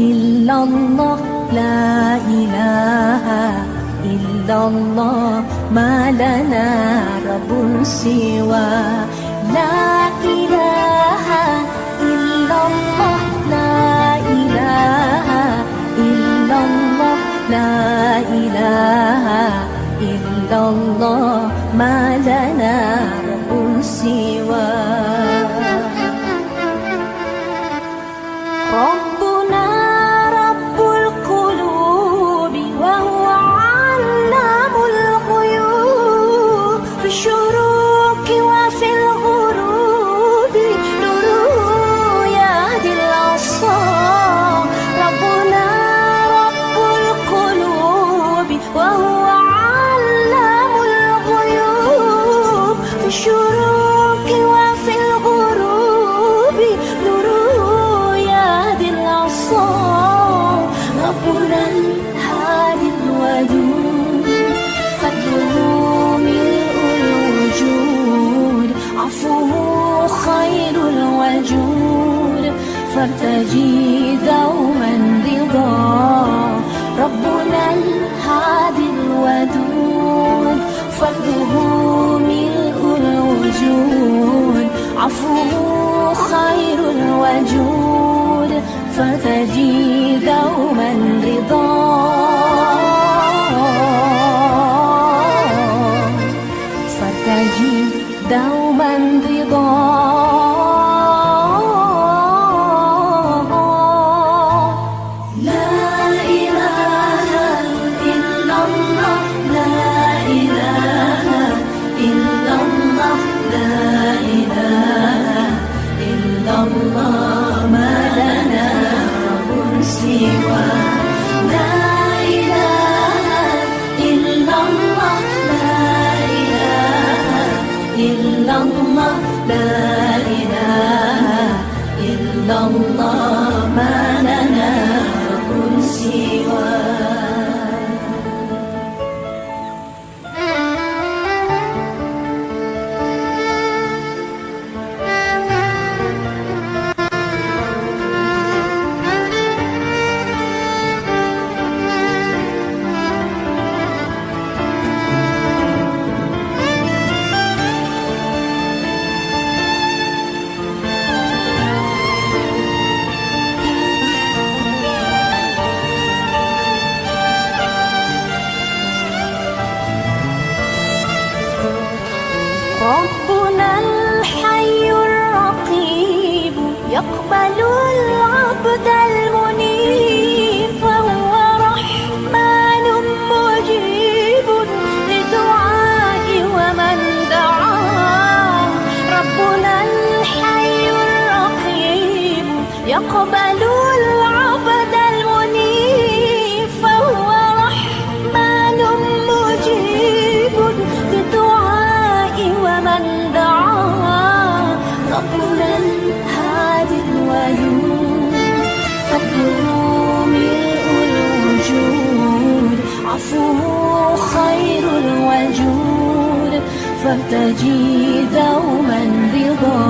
إلا الله لا إله إلا الله ما لنا رب سوى لا إله إلا الله لا إله إلا الله لا فارتجي دوما رضا. ربنا الهادي الودود فضله ملء الوجود. عفوه خير الوجود فتجي دوما رضا. إلا الله. لا إله إلا الله. ما لنا رب يقبل العبد المنيب فهو رحمن مجيب لدعاء ومن دعاه ربنا الحي الرقيب يقبل فارتجي دوما رضا.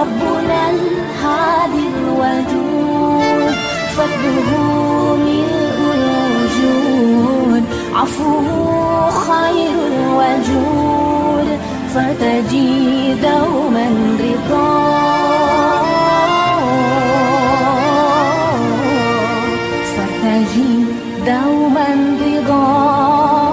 ربنا الهادي الودود فضله ملء الوجود. عفوه خير الوجود فارتجي دوما رضا. فارتجي دوما رضا.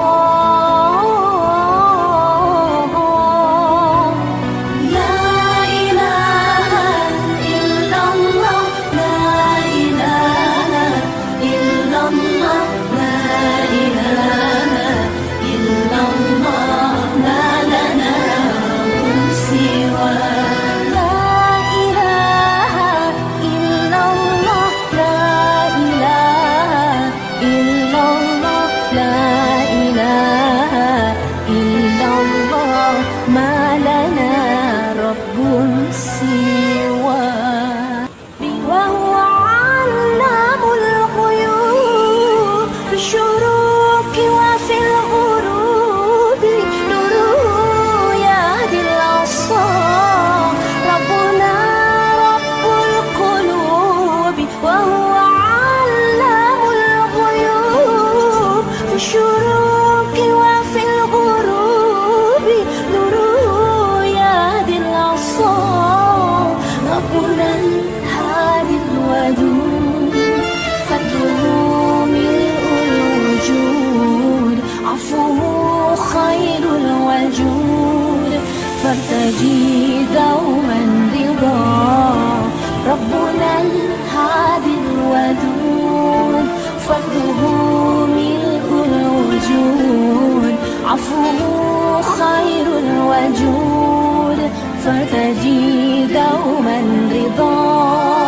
العفو خير الوجود فتجي دوما رضاك